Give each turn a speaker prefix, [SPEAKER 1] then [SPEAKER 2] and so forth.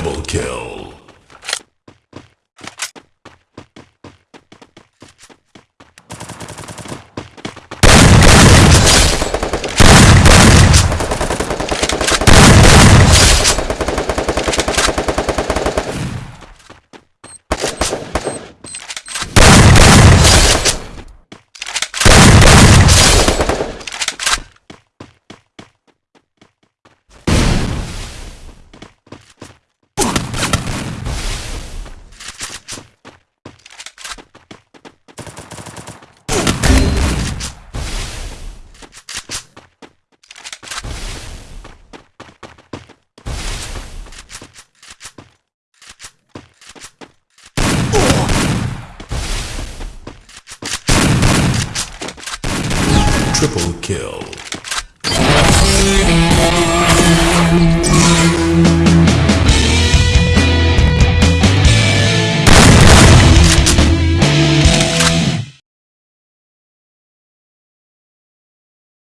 [SPEAKER 1] Double kill. Triple kill.